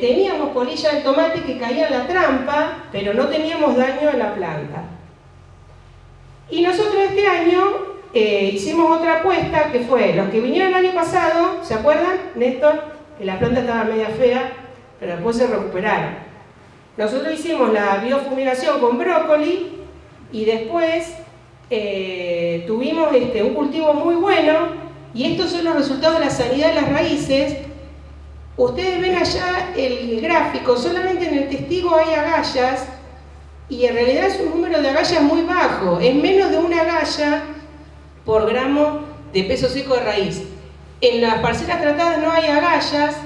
teníamos polilla de tomate que caía en la trampa, pero no teníamos daño en la planta. Y nosotros este año eh, hicimos otra apuesta que fue, los que vinieron el año pasado, ¿se acuerdan, Néstor? Que la planta estaba media fea, pero después se recuperaron. Nosotros hicimos la biofumigación con brócoli y después eh, tuvimos este, un cultivo muy bueno y estos son los resultados de la sanidad de las raíces. Ustedes ven allá el gráfico, solamente en el testigo hay agallas y en realidad es un número de agallas muy bajo, es menos de una agalla por gramo de peso seco de raíz. En las parcelas tratadas no hay agallas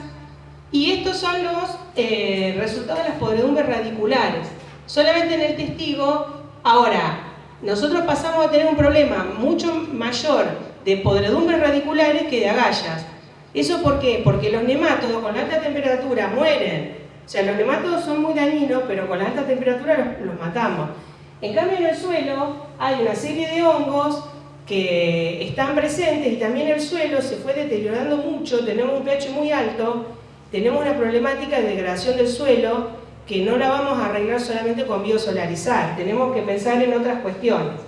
y estos son los eh, resultados de las podredumbres radiculares. Solamente en el testigo, ahora, nosotros pasamos a tener un problema mucho mayor de podredumbres radiculares que de agallas. ¿Eso por qué? Porque los nemátodos con alta temperatura mueren. O sea, los nemátodos son muy dañinos, pero con la alta temperatura los, matamos. En cambio, en el suelo hay una serie de hongos que están presentes y también el suelo se fue deteriorando mucho, tenemos un pH muy alto, tenemos una problemática de degradación del suelo que no la vamos a arreglar solamente con biosolarizar, tenemos que pensar en otras cuestiones.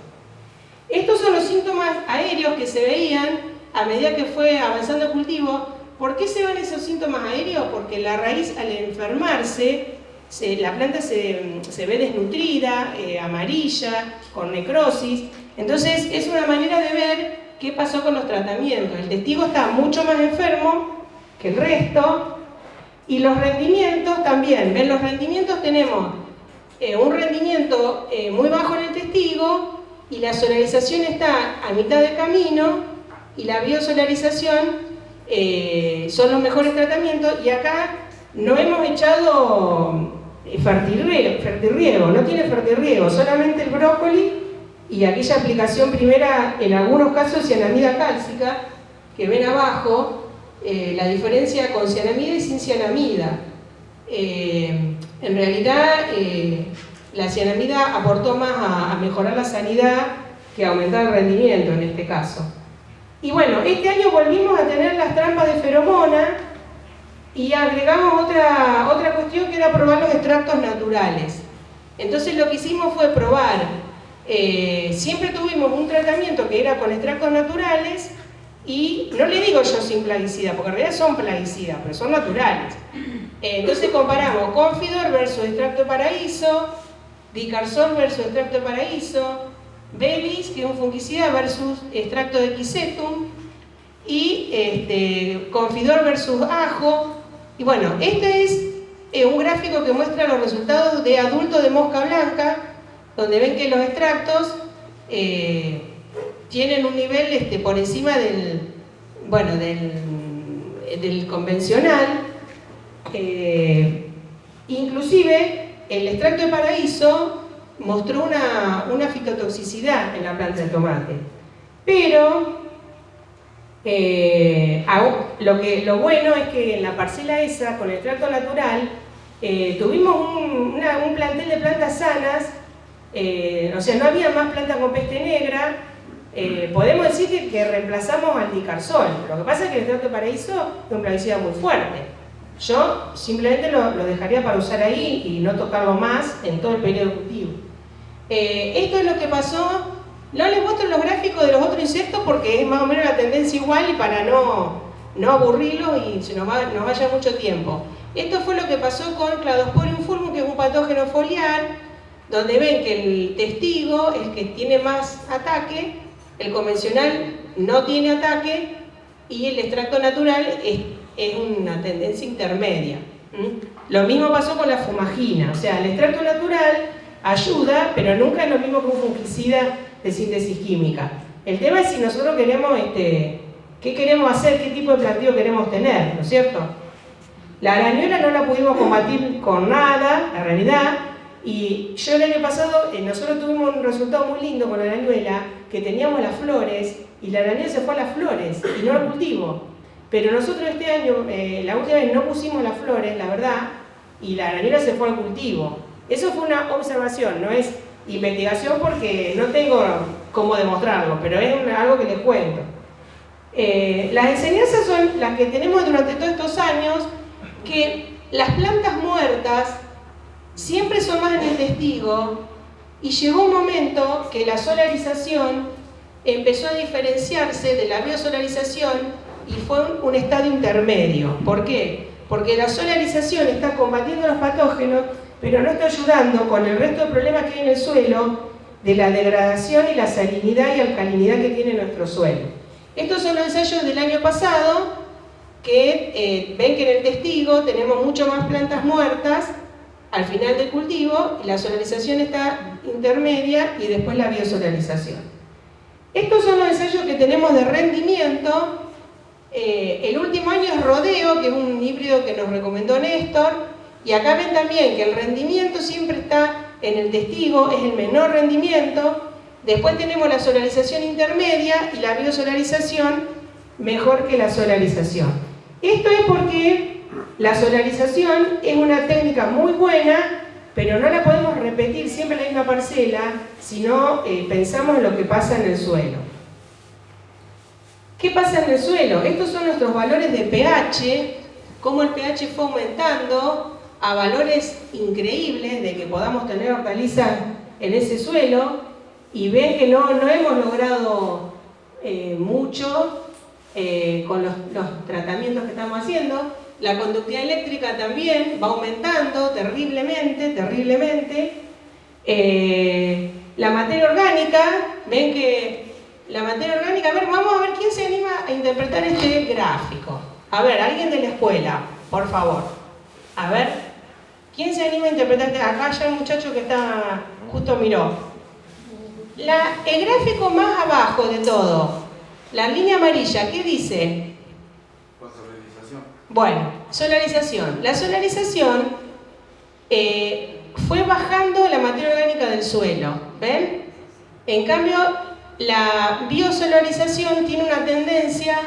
Estos son los síntomas aéreos que se veían a medida que fue avanzando el cultivo. ¿Por qué se ven esos síntomas aéreos? Porque la raíz al enfermarse, la planta se, ve desnutrida, eh, amarilla, con necrosis. Entonces es una manera de ver qué pasó con los tratamientos. El testigo está mucho más enfermo que el resto y los rendimientos también. ¿Ven? Los rendimientos tenemos eh, un rendimiento eh, muy bajo en el testigo y la solarización está a mitad de camino y la biosolarización eh, son los mejores tratamientos y acá no hemos echado eh, fertirriego, no tiene fertirriego, solamente el brócoli y aquella aplicación primera, en algunos casos cianamida cálcica, que ven abajo, eh, la diferencia con cianamida y sin cianamida. en realidad, la cianamida aportó más a, mejorar la sanidad que a aumentar el rendimiento en este caso. Y bueno, este año volvimos a tener las trampas de feromona y agregamos otra, otra cuestión que era probar los extractos naturales. Entonces lo que hicimos fue probar, eh, siempre tuvimos un tratamiento que era con extractos naturales y no le digo yo sin plaguicida, porque en realidad son plaguicidas, pero son naturales. Eh, entonces comparamos Confidor versus extracto paraíso, Dicarsol versus extracto paraíso, Belis, que es un fungicida, versus extracto de quisetum, y este, Confidor versus ajo. Y bueno, este es eh, un gráfico que muestra los resultados de adultos de mosca blanca, donde ven que los extractos eh, tienen un nivel este, por encima del, bueno, del, convencional. Eh, inclusive el extracto de paraíso mostró una, una fitotoxicidad en la planta de tomate. Pero eh, lo, que, lo bueno es que en la parcela esa, con el extracto natural, eh, tuvimos un, plantel de plantas sanas, eh, o sea, no había más plantas con peste negra, podemos decir que, reemplazamos al dicarsol. Lo que pasa es que el extracto de paraíso es un plaguicida muy fuerte. Yo simplemente lo, dejaría para usar ahí y no tocarlo más en todo el periodo cultivo. Eh, esto es lo que pasó, no les muestro los gráficos de los otros insectos porque es más o menos la tendencia igual y para no, no aburrirlos y se nos, vaya mucho tiempo. Esto fue lo que pasó con Cladosporium fulvum, que es un patógeno foliar, donde ven que el testigo es que tiene más ataque, el convencional no tiene ataque y el extracto natural es es una tendencia intermedia. Lo mismo pasó con la fumagina, o sea, el extracto natural ayuda, pero nunca es lo mismo que un fungicida de síntesis química. El tema es si nosotros queremos, este, qué queremos hacer, qué tipo de planteo queremos tener, ¿no es cierto? La arañuela no la pudimos combatir con nada, la realidad, y yo el año pasado, eh, nosotros tuvimos un resultado muy lindo con la arañuela, que teníamos las flores, y la arañuela se fue a las flores, y no al cultivo. Pero nosotros este año, eh, la última vez no pusimos las flores, la verdad, y la granera se fue al cultivo. Eso fue una observación, no es investigación porque no tengo cómo demostrarlo, pero es algo que les cuento. Eh, las enseñanzas son las que tenemos durante todos estos años, que las plantas muertas siempre son más en el testigo y llegó un momento que la solarización empezó a diferenciarse de la biosolarización y fue un, estado intermedio. ¿Por qué? Porque la solarización está combatiendo los patógenos, pero no está ayudando con el resto de problemas que hay en el suelo de la degradación y la salinidad y alcalinidad que tiene nuestro suelo. Estos son los ensayos del año pasado que eh, ven que en el testigo tenemos mucho más plantas muertas al final del cultivo y la solarización está intermedia y después la biosolarización. Estos son los ensayos que tenemos de rendimiento. Eh, el último año es Rodeo, que es un híbrido que nos recomendó Néstor, y acá ven también que el rendimiento siempre está en el testigo, es el menor rendimiento. Después tenemos la solarización intermedia y la biosolarización mejor que la solarización. Esto es porque la solarización es una técnica muy buena pero no la podemos repetir siempre en la misma parcela si no eh, pensamos en lo que pasa en el suelo. ¿Qué pasa en el suelo? Estos son nuestros valores de pH, cómo el pH fue aumentando a valores increíbles de que podamos tener hortalizas en ese suelo y ven que no, no hemos logrado eh, mucho eh, con los, tratamientos que estamos haciendo la conductividad eléctrica también va aumentando terriblemente, terriblemente. Eh, la materia orgánica, ven que la materia orgánica, a ver, vamos a ver quién se anima a interpretar este gráfico. A ver, alguien de la escuela, por favor. A ver, ¿quién se anima a interpretar este? Acá ya un muchacho que está, justo miró. La, el gráfico más abajo de todo, la línea amarilla, ¿qué dice? Bueno, solarización. La solarización eh, fue bajando la materia orgánica del suelo, ¿ven? En cambio, la biosolarización tiene una tendencia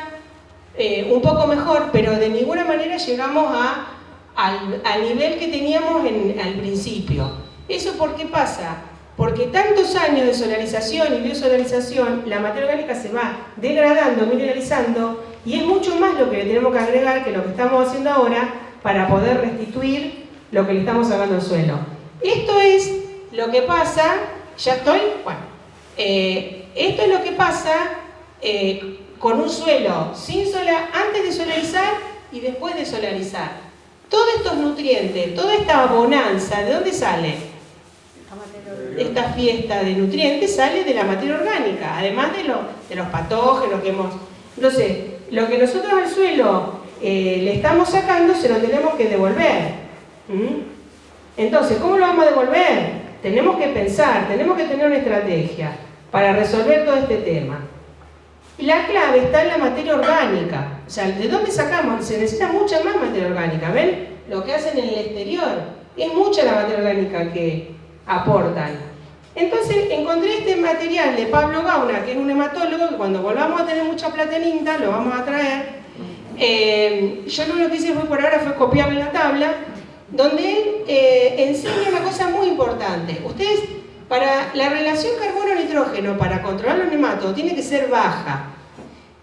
eh, un poco mejor, pero de ninguna manera llegamos a, al, nivel que teníamos en, al principio. ¿Eso por qué pasa? Porque tantos años de solarización y biosolarización, la materia orgánica se va degradando, mineralizando, y es mucho más lo que le tenemos que agregar que lo que estamos haciendo ahora para poder restituir lo que le estamos sacando al suelo. Esto es lo que pasa, ya estoy, bueno, eh, esto es lo que pasa eh, con un suelo sin solar, antes de solarizar y después de solarizar. Todos estos nutrientes, toda esta bonanza, ¿de dónde sale? Esta fiesta de nutrientes sale de la materia orgánica, además de, lo, de los patógenos que hemos... Entonces, lo que nosotros al suelo eh, le estamos sacando se lo tenemos que devolver. Entonces, ¿cómo lo vamos a devolver? Tenemos que pensar, tenemos que tener una estrategia para resolver todo este tema. La clave está en la materia orgánica. O sea, ¿de dónde sacamos? Se necesita mucha más materia orgánica. ¿Ven? Lo que hacen en el exterior. Es mucha la materia orgánica que aportan. Entonces encontré este material de Pablo Gauna, que es un hematólogo, que cuando volvamos a tener mucha plata lo vamos a traer. Eh, yo lo único que hice fue por ahora fue copiarle la tabla, donde él eh, enseña una cosa muy importante. Ustedes, para la relación carbono-nitrógeno, para controlar los nematos, tiene que ser baja.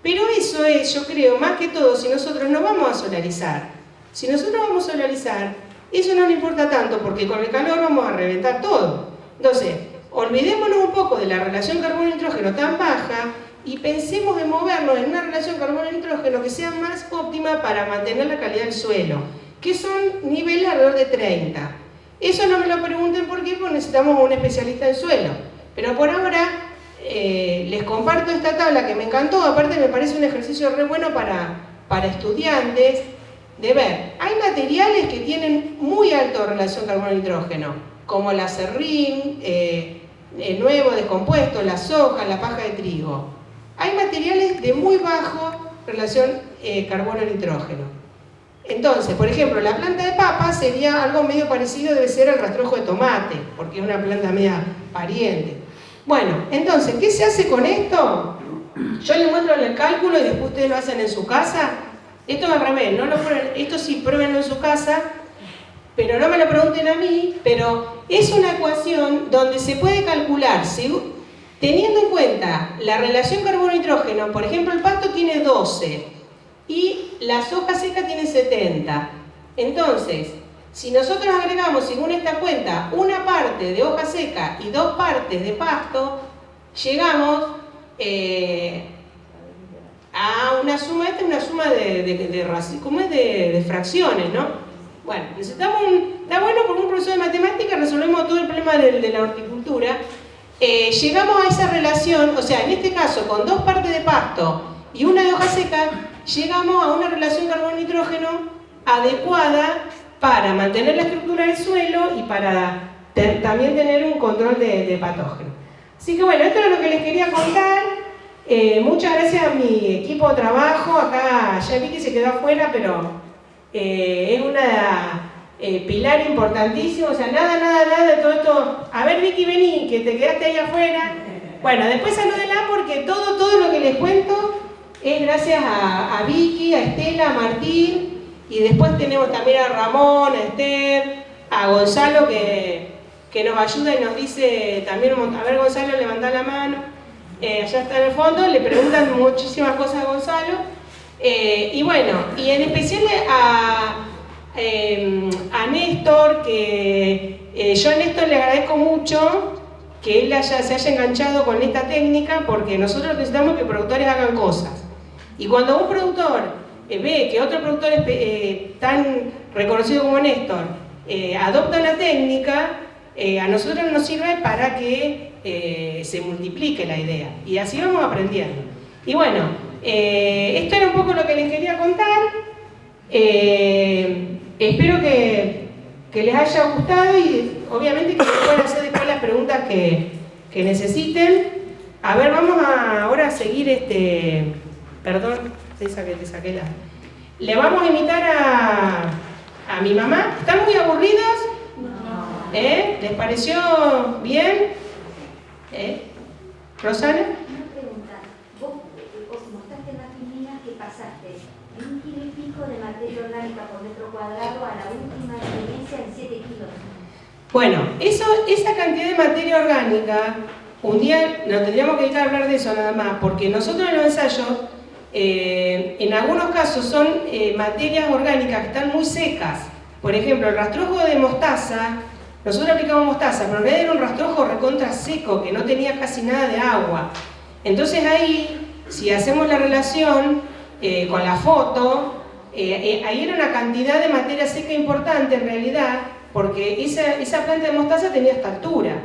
Pero eso es, yo creo, más que todo, si nosotros no vamos a solarizar. Si nosotros vamos a solarizar, eso no le importa tanto, porque con el calor vamos a reventar todo. Entonces, olvidémonos un poco de la relación carbono-nitrógeno tan baja y pensemos en movernos en una relación carbono-nitrógeno que sea más óptima para mantener la calidad del suelo, que son niveles alrededor de 30. Eso no me lo pregunten por qué, porque necesitamos un especialista en suelo. Pero por ahora eh, les comparto esta tabla que me encantó, aparte me parece un ejercicio re bueno para, para estudiantes, de ver, hay materiales que tienen muy alta relación carbono-nitrógeno, como la serrín, eh, el nuevo descompuesto, la soja, la paja de trigo. Hay materiales de muy bajo relación eh, carbono-nitrógeno. Entonces, por ejemplo, la planta de papa sería algo medio parecido, debe ser el rastrojo de tomate, porque es una planta media pariente. Bueno, entonces, ¿qué se hace con esto? Yo les muestro el cálculo y después ustedes lo hacen en su casa. Esto es al revés, no lo esto sí, pruébenlo en su casa pero no me lo pregunten a mí, pero es una ecuación donde se puede calcular, teniendo en cuenta la relación carbono-nitrógeno, por ejemplo el pasto tiene 12 y la soja seca tiene 70. Entonces, si nosotros agregamos, según esta cuenta, una parte de hoja seca y dos partes de pasto, llegamos eh, a una suma, esta es una suma de, de, de, de fracciones, ¿no? Bueno, necesitamos un, está bueno con un profesor de matemáticas resolvemos todo el problema de, la horticultura. Eh, llegamos a esa relación, o sea, en este caso, con dos partes de pasto y una de hoja seca, llegamos a una relación carbono-nitrógeno adecuada para mantener la estructura del suelo y para también tener un control de, de patógenos. Así que bueno, esto es lo que les quería contar. Eh, muchas gracias a mi equipo de trabajo. Acá ya vi que se quedó afuera, pero eh, es una eh, pilar importantísimo. O sea, nada, nada, nada de todo esto. A ver, Vicky, vení, que te quedaste ahí afuera. Bueno, después salúdenla porque todo, todo lo que les cuento es gracias a, Vicky, a Estela, a Martín. Y después tenemos también a Ramón, a Esther, a Gonzalo que, que nos ayuda y nos dice también, a ver Gonzalo, levanta la mano. Eh, allá está en el fondo, le preguntan muchísimas cosas a Gonzalo. Eh, y bueno, y en especial a, em, a Néstor, que eh, yo a Néstor le agradezco mucho que él haya, se haya enganchado con esta técnica porque nosotros necesitamos que productores hagan cosas. Y cuando un productor ve que otro productor tan reconocido como Néstor adopta una técnica, a nosotros nos sirve para que eh, se multiplique la idea. Y así vamos aprendiendo. Y bueno, eh, esto era un poco lo que les quería contar. Eh, espero que, les haya gustado y obviamente que puedan hacer después las preguntas que, necesiten. A ver, vamos ahora a seguir este... Perdón, esa que te saqué la... Le vamos a invitar a, a mi mamá. ¿Están muy aburridos? ¿Les pareció bien? ¿Eh? ¿Rosana? Una pregunta. Vos, vos mostraste en la filmina que pasaste de un kilo y pico de materia orgánica por metro cuadrado a la última experiencia en 7 kilos. Bueno, eso, esa cantidad de materia orgánica, un día nos tendríamos que dedicar a hablar de eso nada más, porque nosotros en los ensayos, eh, en algunos casos son eh, materias orgánicas que están muy secas. Por ejemplo, el rastrojo de mostaza nosotros aplicamos mostaza, pero en realidad era un rastrojo recontra seco, que no tenía casi nada de agua. Entonces ahí, si hacemos la relación eh, con la foto, eh, ahí era una cantidad de materia seca importante en realidad, porque esa, esa planta de mostaza tenía esta altura.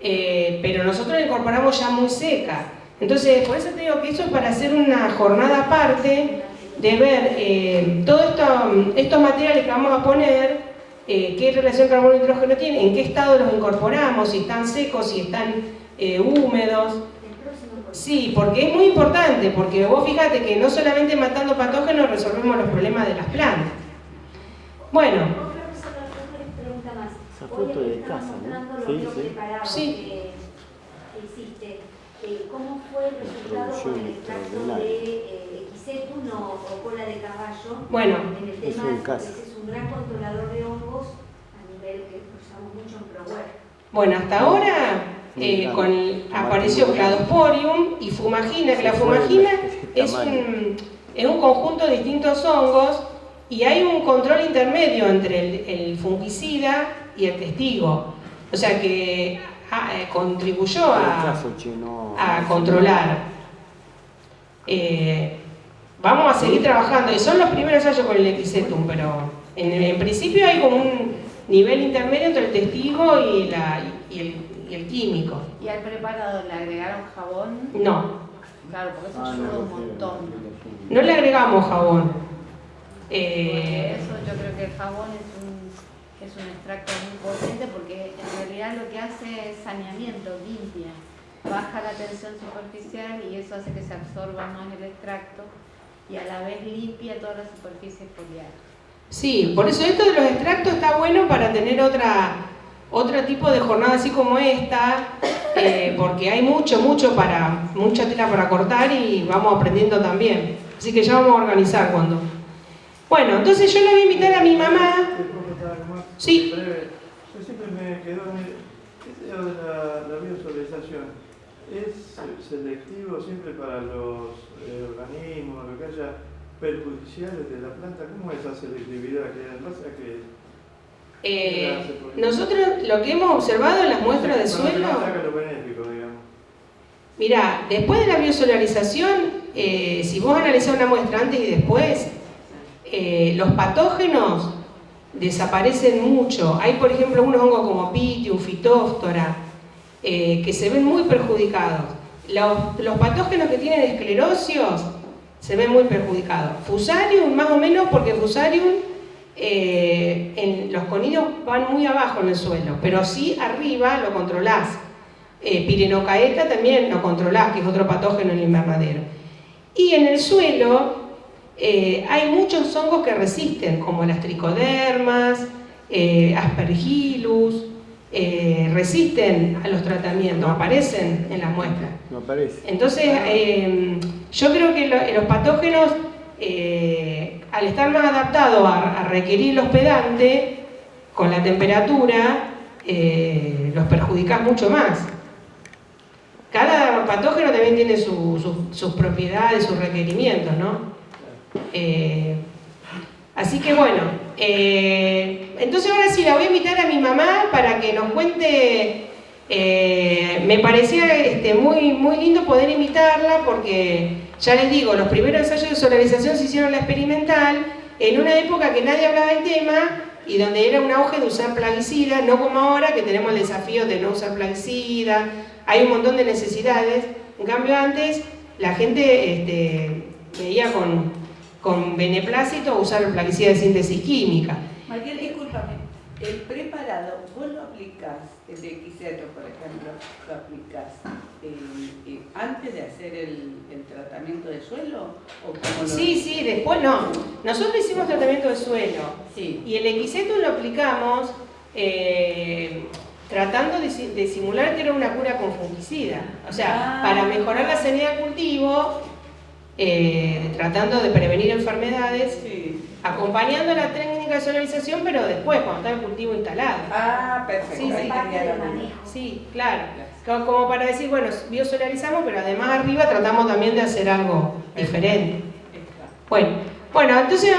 pero nosotros la incorporamos ya muy seca. Entonces, por eso te digo que eso es para hacer una jornada aparte de ver todos esto, estos materiales que vamos a poner eh, qué relación carbono-hidrógeno tiene, en qué estado los incorporamos, si están secos, si están eh, húmedos. Sí, porque es muy importante, porque vos fíjate que no solamente matando patógenos resolvemos los problemas de las plantas. Bueno. Esa foto de casa, ¿no? Sí, sí. sí. Eh, ¿Cómo fue el resultado con el extracto de Equisetum o, cola de caballo? Bueno, en el tema, es un gran controlador de hongos a nivel que usamos mucho en ProWare. Bueno, hasta ahora eh, con, apareció Cladosporium y Fumagina, que la Fumagina es un, es un conjunto de distintos hongos y hay un control intermedio entre el, fungicida y el testigo. O sea que ah, eh, contribuyó a, a controlar. Eh, vamos a seguir trabajando, y son los primeros ensayos con el Equisetum, pero en, principio hay como un nivel intermedio entre el testigo y, la, y, el, y el, químico. ¿Y al preparado le agregaron jabón? No. Claro, porque eso ah, ayuda un montón. No le agregamos jabón. Eh, eso yo creo que el jabón es un, es un extracto muy potente porque en realidad lo que hace es saneamiento, limpia. Baja la tensión superficial y eso hace que se absorba más el extracto y a la vez limpia toda la superficie foliar. Sí, por eso esto de los extractos está bueno para tener otra, otro tipo de jornada así como esta, eh, porque hay mucho, mucho para, mucha tela para cortar y vamos aprendiendo también. Así que ya vamos a organizar cuando. Bueno, entonces yo le voy a invitar a mi mamá. Sí. Yo siempre me quedo en el, de la, la biosolarización. ¿Es selectivo siempre para los eh, organismos, lo que haya perjudiciales de la planta? ¿Cómo es esa selectividad que en base a que eh, nosotros lo que hemos observado en las muestras de suelo... Mira, después de la biosolarización, eh, si vos analizás una muestra antes y después, eh, los patógenos desaparecen mucho. Hay, por ejemplo, unos hongos como Pitium, Phytophthora, que se ven muy perjudicados. Los, los, patógenos que tienen esclerosios se ven muy perjudicados. Fusarium, más o menos, porque Fusarium eh, en, los conidos van muy abajo en el suelo, pero sí arriba lo controlás. Eh, pirenocaeta también lo controlás, que es otro patógeno en el invernadero. Y en el suelo eh, hay muchos hongos que resisten, como las tricodermas, eh, resisten a los tratamientos, aparecen en las muestras. No aparece. Entonces, yo creo que los patógenos al estar más adaptado a, requerir el hospedante, con la temperatura, eh, los perjudicas mucho más. Cada patógeno también tiene sus propiedades, sus requerimientos, ¿no? Eh, así que bueno, eh, entonces ahora sí la voy a invitar a mi mamá para que nos cuente, me parecía este, muy, muy lindo poder invitarla porque ya les digo, los primeros ensayos de solarización se hicieron la experimental en una época que nadie hablaba del tema y donde era un auge de usar plaguicida, no como ahora que tenemos el desafío de no usar plaguicida, hay un montón de necesidades. En cambio antes la gente este, veía con, con beneplácito usar el plaguicida de síntesis química. Mariel, discúlpame, el preparado, vos lo aplicás, el de por ejemplo, lo aplicás eh, eh, antes de hacer el, tratamiento de suelo? ¿o sí, sí, después no. Nosotros hicimos tratamiento de suelo sí. y el equiseto lo aplicamos eh, tratando de, simular que era una cura con fungicida. O sea, ah. para mejorar la sanidad de cultivo, tratando de prevenir enfermedades, acompañando la técnica de solarización, pero después, cuando está el cultivo instalado. Ah, perfecto. Sí, sí, sí claro. Como para decir, bueno, biosolarizamos, pero además arriba tratamos también de hacer algo diferente. Bueno, bueno entonces...